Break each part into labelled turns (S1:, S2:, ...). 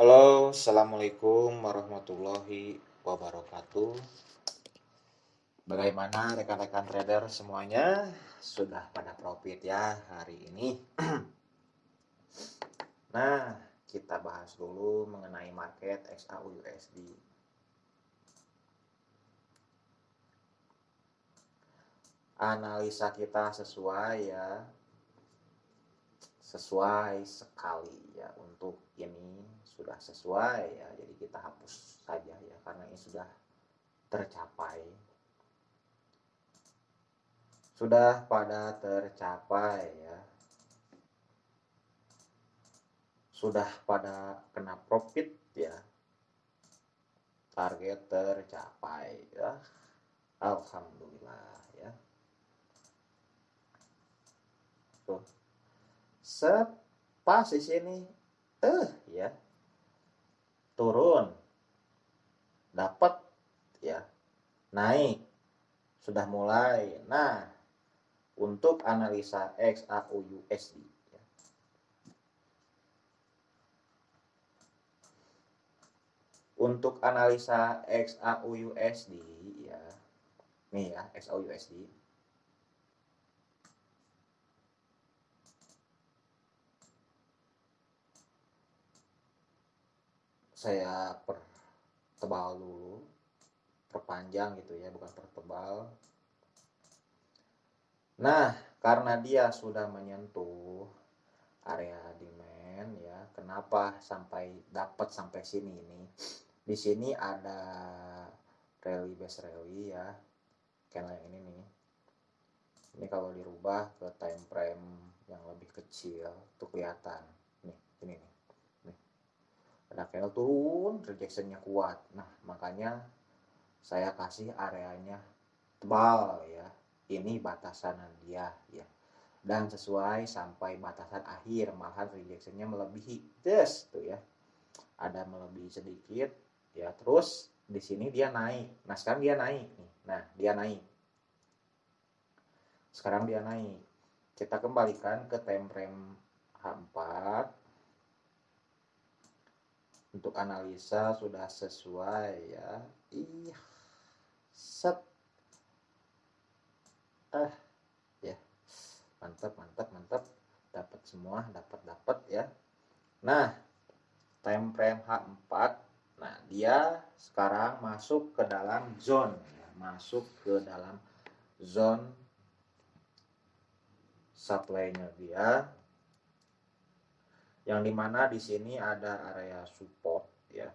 S1: Halo, Assalamualaikum warahmatullahi wabarakatuh. Bagaimana rekan-rekan trader semuanya? Sudah pada profit ya hari ini. nah, kita bahas dulu mengenai market XAUUSD. Analisa kita sesuai ya sesuai sekali ya untuk ini sudah sesuai ya jadi kita hapus saja ya karena ini sudah tercapai. Sudah pada tercapai ya. Sudah pada kena profit ya. Target tercapai ya. Alhamdulillah ya. Tuh. Set di sini eh ya turun. Dapat ya naik. Sudah mulai. Nah untuk analisa XAU USD ya. untuk analisa XAU USD ya. Nih ya XAU saya pertebal dulu perpanjang gitu ya bukan pertebal. Nah karena dia sudah menyentuh area demand ya kenapa sampai dapat sampai sini ini? Di sini ada rally base rally ya candle yang ini nih. Ini kalau dirubah ke time frame yang lebih kecil tuh kelihatan. Nih ini nih candle turun rejectionnya kuat. Nah makanya saya kasih areanya tebal ya. Ini batasan dia ya. Dan sesuai sampai batasan akhir malahan rejectionnya melebihi. Des tuh ya. Ada melebihi sedikit ya. Terus di sini dia naik. Nah sekarang dia naik nih. Nah dia naik. Sekarang dia naik. Kita kembalikan ke time frame H4 untuk analisa sudah sesuai ya. Iya set. Ah ya. Mantap mantap mantap. Dapat semua dapat dapat ya. Nah time frame H4 nah dia sekarang masuk ke dalam zone ya. masuk ke dalam zone supply-nya dia yang di mana di sini ada area support ya.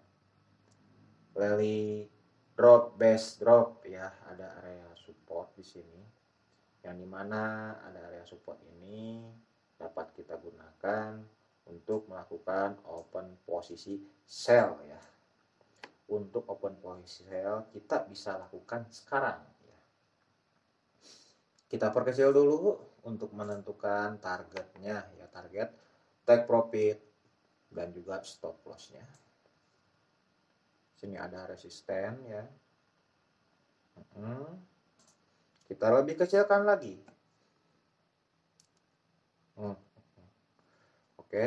S1: Rally drop base drop ya. Ada area support di sini. Yang di mana ada area support ini dapat kita gunakan untuk melakukan open posisi sell ya. Untuk open posisi sell kita bisa lakukan sekarang ya. Kita perkecil dulu untuk menentukan targetnya ya. Target take profit dan juga stop lossnya. Sini ada resisten ya. Kita lebih kecilkan lagi. Oke.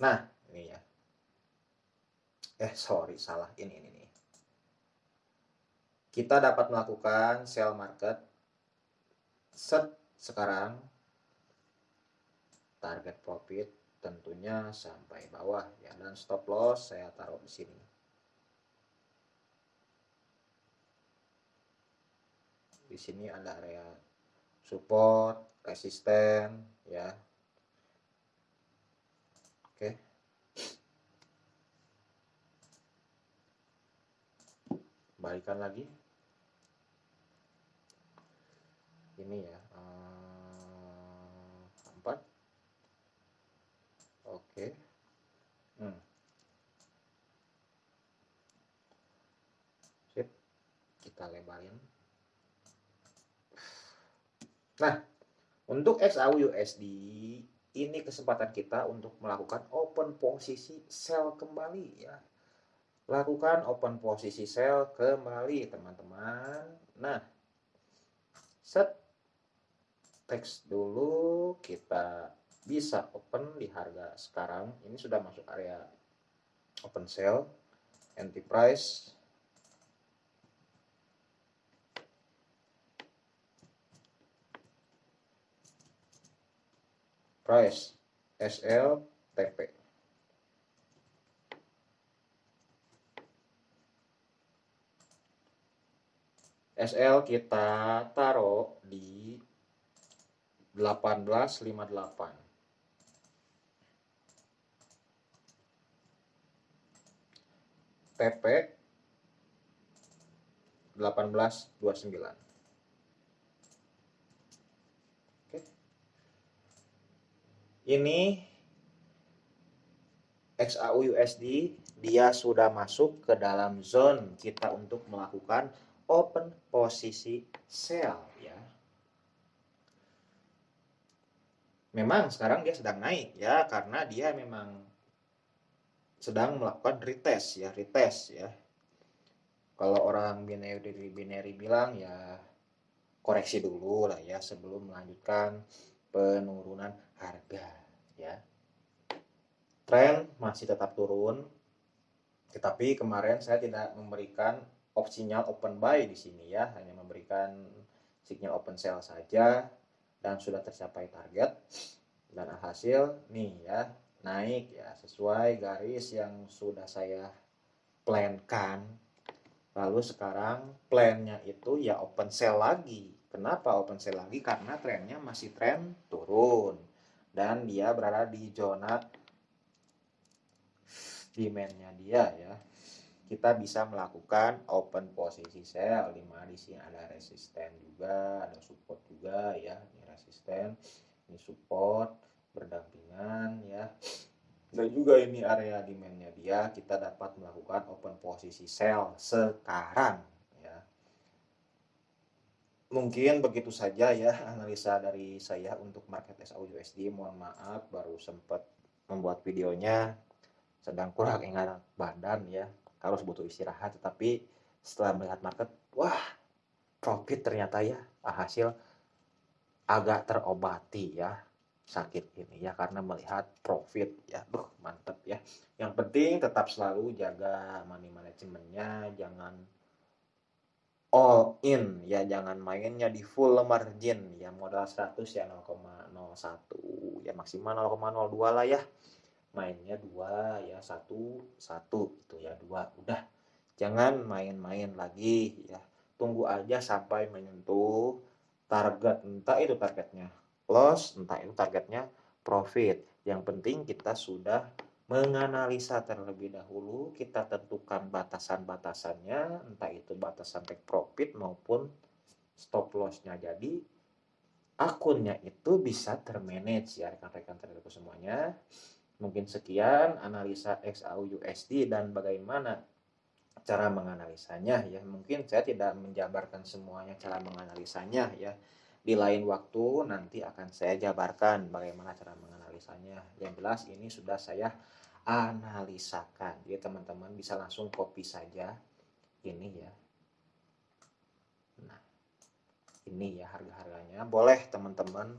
S1: Nah ini ya. Eh sorry salah. Ini ini nih kita dapat melakukan sell market set sekarang target profit tentunya sampai bawah. Ya dan stop loss saya taruh di sini. Di sini ada area support resisten ya. Oke. Balikan lagi. Ini ya Oke. Hmm. Sip. Kita lebarin. Nah, untuk XAU USD ini kesempatan kita untuk melakukan open posisi sell kembali ya. Lakukan open posisi sell kembali teman-teman. Nah, set teks dulu kita bisa open di harga sekarang. Ini sudah masuk area open sale anti price price SL TP SL kita taruh di 1858 PP 1829. Oke. Ini XAU USD dia sudah masuk ke dalam zone kita untuk melakukan open posisi sell ya. Memang sekarang dia sedang naik ya karena dia memang sedang melakukan retest ya, retest ya. Kalau orang binary binary bilang ya koreksi dulu lah ya sebelum melanjutkan penurunan harga ya. Tren masih tetap turun. Tetapi kemarin saya tidak memberikan opsinya open buy di sini ya, hanya memberikan sinyal open sell saja dan sudah tercapai target dan hasil nih ya naik ya sesuai garis yang sudah saya plankan. Lalu sekarang plannya itu ya open sell lagi. Kenapa open sell lagi? Karena trennya masih tren turun. Dan dia berada di zona demandnya dia ya. Kita bisa melakukan open posisi sell di mana di sini ada resisten juga ada support juga ya ini resisten ini support berdampingan ya. Dan juga ini. area demandnya dia kita dapat melakukan open posisi sell sekarang ya. Mungkin begitu saja ya analisa dari saya untuk market SAU USD mohon maaf baru sempat membuat videonya sedang kurang ingat badan ya. Harus butuh istirahat tetapi setelah melihat market wah profit ternyata ya hasil agak terobati ya sakit ini ya karena melihat profit ya. Duh mantep ya. Yang penting tetap selalu jaga money manajemennya jangan all in ya jangan mainnya di full margin ya modal 100 ya 0,01 ya maksimal 0,02 lah ya. Mainnya dua ya satu satu itu ya dua udah. Jangan main-main lagi ya. Tunggu aja sampai menyentuh target entah itu targetnya loss, entah itu targetnya profit. Yang penting kita sudah menganalisa terlebih dahulu, kita tentukan batasan-batasannya, entah itu batasan take profit maupun stop loss-nya. Jadi akunnya itu bisa termanage ya rekan-rekan traderku semuanya. Mungkin sekian analisa XAU USD dan bagaimana cara menganalisanya ya. Mungkin saya tidak menjabarkan semuanya cara menganalisanya ya di lain waktu nanti akan saya jabarkan bagaimana cara menganalisanya. Yang jelas ini sudah saya analisakan. Jadi teman-teman bisa langsung copy saja ini ya. Nah, ini ya harga-harganya. Boleh teman-teman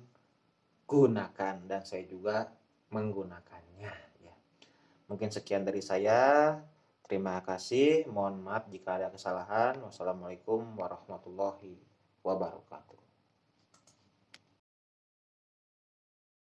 S1: gunakan dan saya juga menggunakannya ya. Mungkin sekian dari saya. Terima kasih. Mohon maaf jika ada kesalahan. Wassalamualaikum warahmatullahi wabarakatuh.